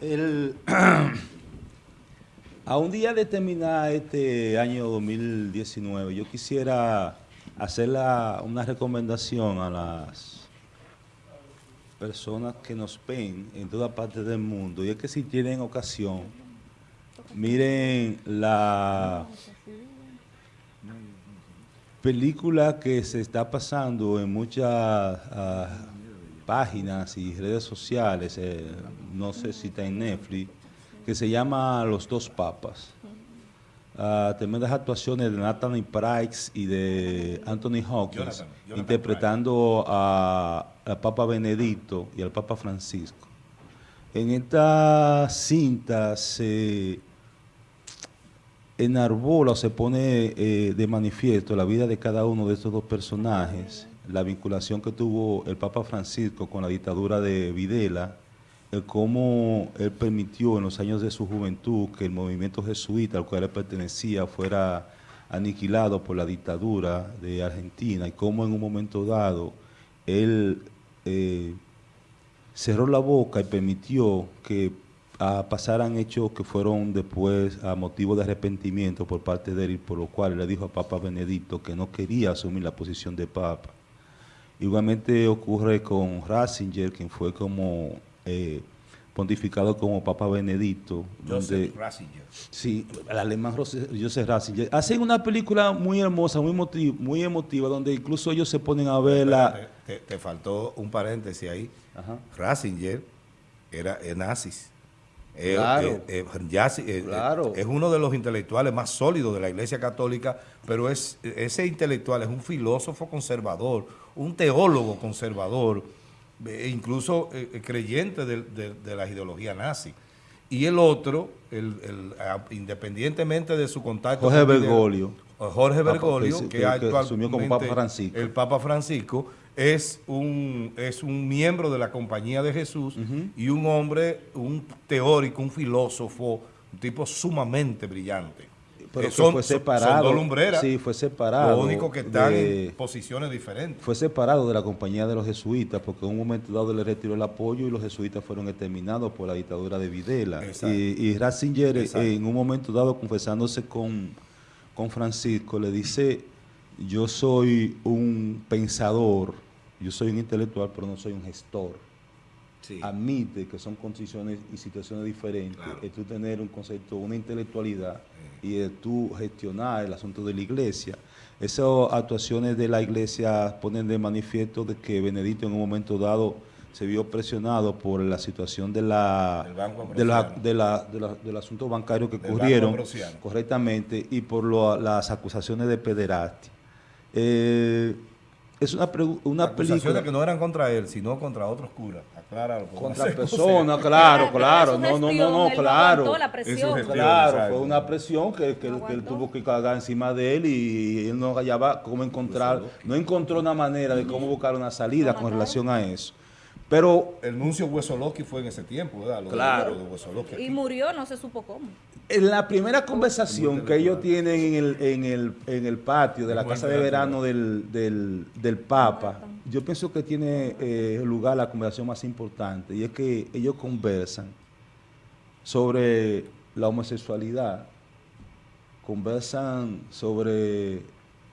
El, a un día de terminar este año 2019, yo quisiera hacer una recomendación a las personas que nos ven en toda parte del mundo, y es que si tienen ocasión, miren la película que se está pasando en muchas ah, páginas y redes sociales, eh, no sé si está en Netflix, que se llama Los Dos Papas. Uh, tremendas actuaciones de Nathan Price y de Anthony Hawkins interpretando al Papa Benedicto y al Papa Francisco. En esta cinta se enarbola o se pone eh, de manifiesto la vida de cada uno de estos dos personajes la vinculación que tuvo el Papa Francisco con la dictadura de Videla, el cómo él permitió en los años de su juventud que el movimiento jesuita al cual él pertenecía fuera aniquilado por la dictadura de Argentina y cómo en un momento dado él eh, cerró la boca y permitió que ah, pasaran hechos que fueron después a motivo de arrepentimiento por parte de él, por lo cual le dijo a Papa Benedicto que no quería asumir la posición de Papa. Igualmente ocurre con Ratzinger, quien fue como eh, pontificado como Papa Benedicto. Joseph Ratzinger. Sí, el alemán Joseph Ratzinger. Hacen una película muy hermosa, muy, muy emotiva, donde incluso ellos se ponen a ver la... Te, faltó un paréntesis ahí. Ratzinger era, nazis. Claro, claro. es uno de los intelectuales más sólidos de la Iglesia Católica, pero es, ese intelectual es un filósofo conservador, un teólogo conservador, e incluso eh, eh, creyente de, la ideología nazi. Y el otro, el, independientemente de su contacto... Jorge Bergoglio. Jorge Bergoglio, que, asumió como Papa Francisco. El Papa Francisco es un, es un miembro de la Compañía de Jesús y un hombre, un teórico, un filósofo, un tipo sumamente brillante. Pero eh, son, fue separado. Son dos lumbreras. Sí, fue separado. Lo único que están en posiciones diferentes. Fue separado de la compañía de los jesuitas porque en un momento dado le retiró el apoyo y los jesuitas fueron exterminados por la dictadura de Videla. Y, y, Ratzinger en un momento dado confesándose con, con Francisco le dice, yo soy un pensador, yo soy un intelectual pero no soy un gestor admite que son condiciones y situaciones diferentes, es tú tener un concepto, una intelectualidad y es tú gestionar el asunto de la iglesia. Esas actuaciones de la iglesia ponen de manifiesto de que Benedicto en un momento dado se vio presionado por la situación de la, de la, del asunto bancario que ocurrieron correctamente y por las acusaciones de pederastia. Eh, es una, una película... que no eran contra él, sino contra otros curas. Acláralo. Contra personas, claro, claro. No, no, no, no, claro. claro, fue una presión que, que, él tuvo que cargar encima de él y él no hallaba cómo encontrar, no encontró una manera de cómo buscar una salida con relación a eso. Pero el nuncio Huesoloski fue en ese tiempo, ¿verdad? claro. y murió, no se supo cómo. En la primera conversación que ellos tienen en el, en el, en el patio de la casa de verano del, del, Papa, yo pienso que tiene eh, lugar la conversación más importante y es que ellos conversan sobre la homosexualidad, conversan sobre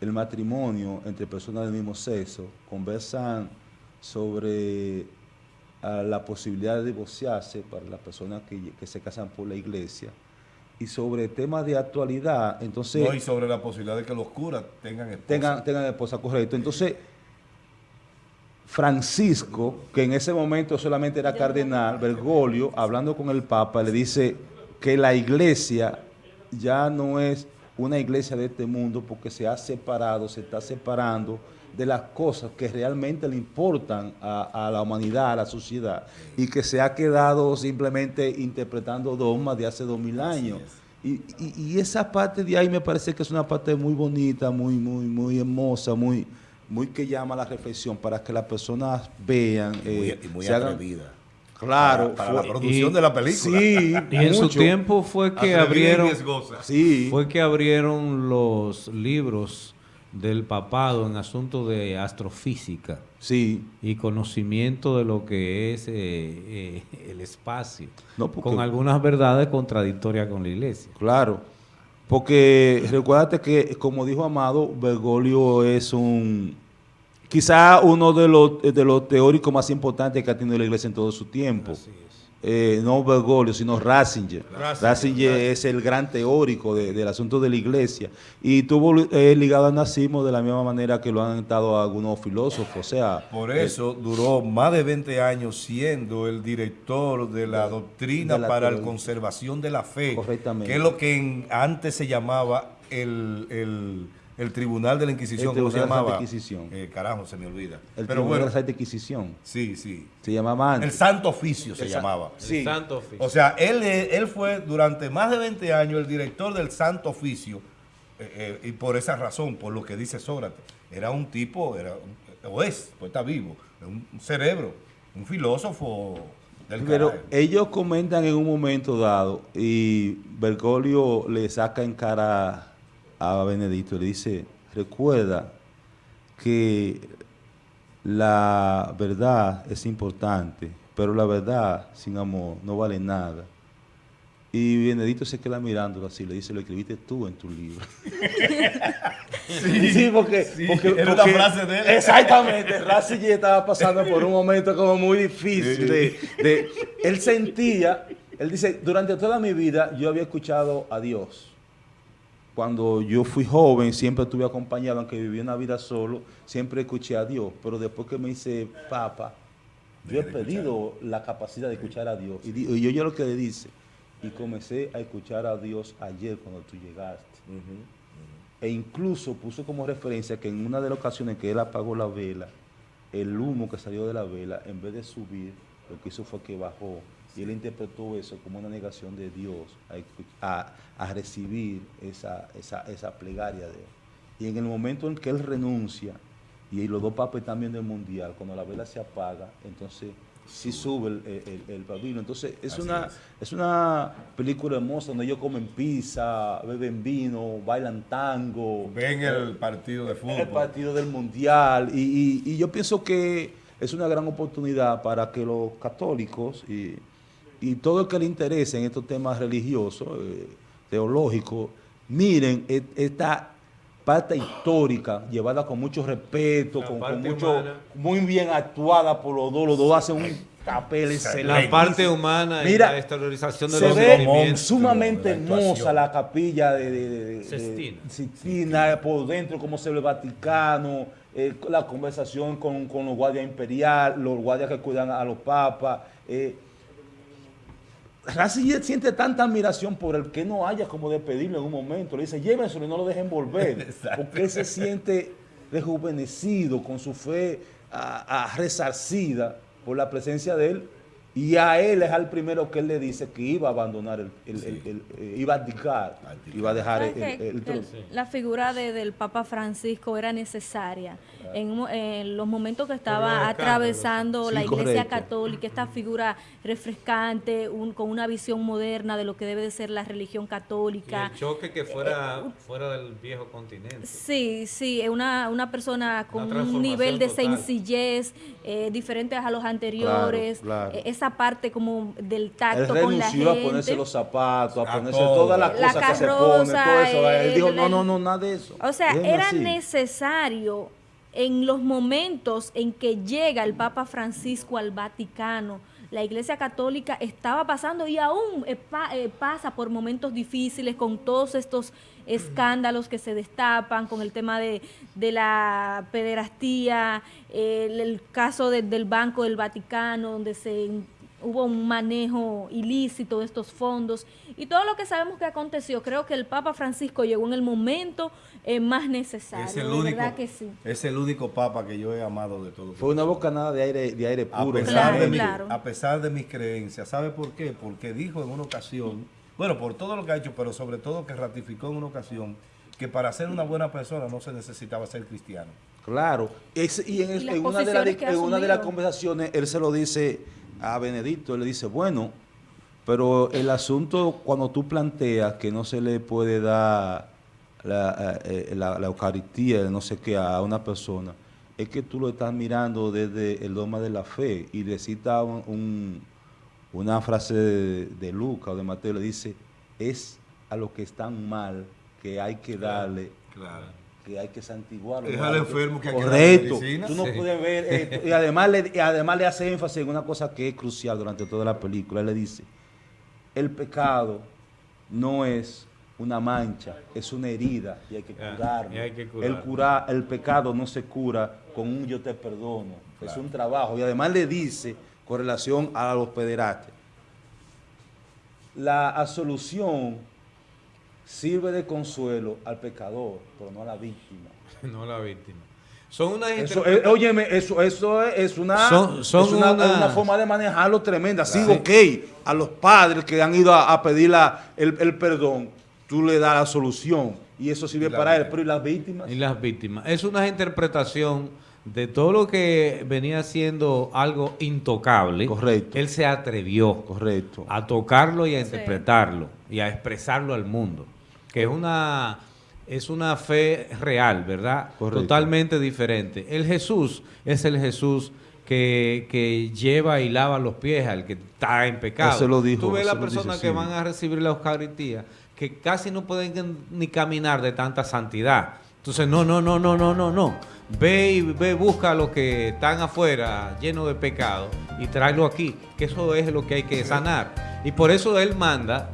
el matrimonio entre personas del mismo sexo, conversan sobre la posibilidad de divorciarse para las personas que, que se casan por la iglesia, y sobre temas de actualidad, entonces... No, y sobre la posibilidad de que los curas tengan esposa. Tengan, tengan esposa, correcto. Entonces, Francisco, que en ese momento solamente era cardenal, Bergoglio, hablando con el Papa, le dice que la iglesia ya no es una iglesia de este mundo porque se ha separado, se está separando de las cosas que realmente le importan a, la humanidad, a la sociedad, y que se ha quedado simplemente interpretando dogmas de hace dos mil años. Y, esa parte de ahí me parece que es una parte muy bonita, muy, muy, muy hermosa, muy, muy que llama a la reflexión para que las personas vean. Eh, y muy, atrevida. Claro. Para, la producción de la película. Sí, y en su tiempo fue que abrieron... Fue que abrieron los libros del papado en asuntos de astrofísica sí. y conocimiento de lo que es eh, eh, el espacio, con algunas verdades contradictorias con la iglesia. Claro, porque recuérdate que, como dijo Amado, Bergoglio es un, quizá uno de los, de los teóricos más importantes que ha tenido la iglesia en todo su tiempo eh, no Bergoglio, sino Ratzinger. Ratzinger, es el gran teórico del asunto de la iglesia y tuvo eh, ligado al nazismo de la misma manera que lo han estado algunos filósofos. O sea, Por eso duró más de 20 años siendo el director de la doctrina para la conservación de la fe, que es lo que antes se llamaba el el Tribunal de la Inquisición, ¿cómo se llamaba? Inquisición. Eh, carajo, se me olvida. El Pero Tribunal de la Inquisición. Sí, sí. Se llamaba antes. El Santo Oficio se llamaba. Sí. El Santo Oficio. O sea, él, él fue durante más de 20 años el director del Santo Oficio eh, eh, y por esa razón, por lo que dice Sócrates, era un tipo, era o es, pues está vivo, un, cerebro, un filósofo del Pero ellos comentan en un momento dado y Bergoglio le saca en cara a Benedicto, le dice, recuerda que la verdad es importante, pero la verdad sin amor no vale nada. Y Benedicto se queda mirándolo así, le dice, lo escribiste tú en tu libro. sí, porque, era una frase de él. Exactamente, estaba pasando por un momento como muy difícil. de, él sentía, él dice, durante toda mi vida yo había escuchado a Dios cuando yo fui joven, siempre estuve acompañado, aunque viví una vida solo, siempre escuché a Dios. Pero después que me hice papa, yo he pedido la capacidad de escuchar a Dios. Y, yo, yo lo que le dice, y comencé a escuchar a Dios ayer cuando tú llegaste. E incluso puso como referencia que en una de las ocasiones que él apagó la vela, el humo que salió de la vela, en vez de subir, lo que hizo fue que bajó y él interpretó eso como una negación de Dios a, recibir esa, esa, plegaria de él. Y en el momento en que él renuncia, y los dos papas también del mundial, cuando la vela se apaga, entonces sí sube el, el, Entonces es una, es. una película hermosa donde ellos comen pizza, beben vino, bailan tango. Ven el eh, partido de fútbol. El partido del mundial. Y, y yo pienso que es una gran oportunidad para que los católicos y y todo el que le interese en estos temas religiosos, eh, teológicos, miren e, esta parte histórica, llevada con mucho respeto, con, mucho, muy bien actuada por los dos, los dos hacen un papel excelente. La parte humana y la exteriorización de se los ve sumamente hermosa la capilla de, Sistina, por dentro, como se ve el Vaticano, eh, la conversación con, los guardias imperiales, los guardias que cuidan a los papas, eh, Ratzinger siente tanta admiración por el que no haya como de pedirlo en un momento. Le dice, llévenselo y no lo dejen volver. Porque él se siente rejuvenecido, con su fe a, resarcida por la presencia de él y a él es al primero que él le dice que iba a abandonar, el, eh, iba a abdicar, iba a dejar el, trono. La figura del Papa Francisco era necesaria. En, los momentos que estaba atravesando la Iglesia Católica, esta figura refrescante, con una visión moderna de lo que debe de ser la religión católica. el choque que fuera, eh, fuera del viejo continente. Sí, sí, una, una persona con un nivel de sencillez eh, diferente a los anteriores. esa parte como del tacto con la gente. a ponerse los zapatos, a, ponerse todas las cosas que se pone, todo eso. Él dijo, no, no, no, nada de eso. O sea, era necesario en los momentos en que llega el Papa Francisco al Vaticano, la Iglesia Católica estaba pasando y aún eh, eh, pasa por momentos difíciles con todos estos escándalos que se destapan, con el tema de, la pederastía, el, caso del Banco del Vaticano, donde se hubo un manejo ilícito de estos fondos y todo lo que sabemos que aconteció. Creo que el Papa Francisco llegó en el momento eh, más necesario. Es el, único, que sí. es el único Papa que yo he amado de todos. Fue una bocanada de aire, de aire puro. A pesar, de a pesar de mis creencias. ¿Sabe por qué? Porque dijo en una ocasión, bueno, por todo lo que ha hecho, pero sobre todo que ratificó en una ocasión que para ser una buena persona no se necesitaba ser cristiano. Claro. y en, una, de en una de las conversaciones él se lo dice a Benedicto, le dice, bueno, pero el asunto cuando tú planteas que no se le puede dar la, eh, la, Eucaristía, no sé qué, a una persona, es que tú lo estás mirando desde el dogma de la fe y le cita un, una frase de, de Lucas o de Mateo, le dice, es a los que están mal que hay que darle, que hay que santiguarlo. Es al enfermo que hay Correcto. que Tú no puedes ver esto. Y además, le, y además le hace énfasis en una cosa que es crucial durante toda la película. Él le dice, el pecado no es una mancha, es una herida y hay que ah, curarlo. El, cura, el pecado no se cura con un yo te perdono, es un trabajo. Y además le dice, con relación a los pederastas, la absolución sirve de consuelo al pecador, pero no a la víctima. no a la víctima. Son una eso, eh, óyeme, eso, eso es, una, una, forma de manejarlo tremenda. Sí, ok, a los padres que han ido a, pedir el, perdón, tú le das la solución y eso sirve para él, pero ¿y las víctimas? Y las víctimas. Es una interpretación de todo lo que venía siendo algo intocable. Correcto. Él se atrevió Correcto. a tocarlo y a interpretarlo y a expresarlo al mundo que es una, es una fe real, ¿verdad? Totalmente diferente. El Jesús es el Jesús que, lleva y lava los pies al que está en pecado. Eso lo dijo. Tú ves las personas que van a recibir la Eucaristía que casi no pueden ni caminar de tanta santidad. Entonces, no, no, no, no, no, no, no. Ve y ve, busca a los que están afuera llenos de pecado y tráelo aquí, que eso es lo que hay que sanar. Y por eso Él manda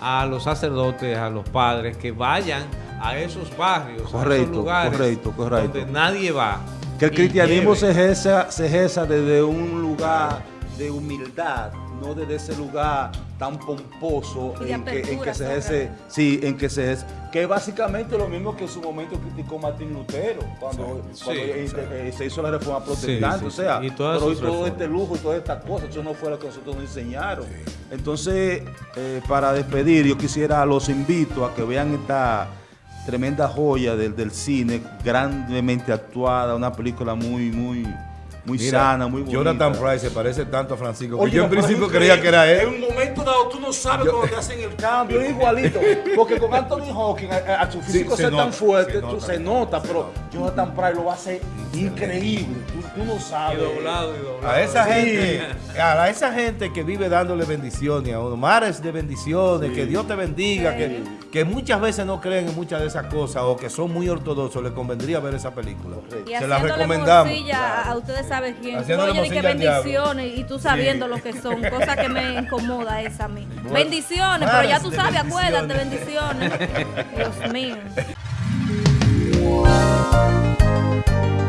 a los sacerdotes, a los padres, que vayan a esos barrios, a esos lugares donde nadie va. Que el cristianismo se ejerza, se ejerza desde un lugar de humildad, no desde ese lugar tan pomposo en que, se ejerce, sí, en que se que es básicamente lo mismo que en su momento criticó Martín Lutero cuando, eh, se hizo la reforma protestante, o sea, y pero todo este lujo y todas estas cosas, eso no fue lo que nosotros nos enseñaron. Entonces, eh, para despedir, yo quisiera, los invito a que vean esta tremenda joya del, del cine, grandemente actuada, una película muy, muy muy sana, muy bonita. Jonathan Price se parece tanto a Francisco que yo en principio creía que era él. En un momento dado tú no sabes cómo te hacen el cambio, es igualito. Porque con Anthony Hawking, a, su físico ser tan fuerte, se nota, pero Jonathan Price lo hace increíble. Tú, no sabes. Y doblado, y doblado. A esa gente, a esa gente que vive dándole bendiciones a uno, mares de bendiciones, que Dios te bendiga, que, que muchas veces no creen en muchas de esas cosas o que son muy ortodoxos, les convendría ver esa película. Se la recomendamos. A ustedes sabes quién. Oye, que bendiciones y tú sabiendo lo que son, cosa que me incomoda esa a mí. bendiciones, pero ya tú sabes, acuérdate, bendiciones. Dios mío.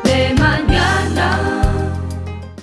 De mañana.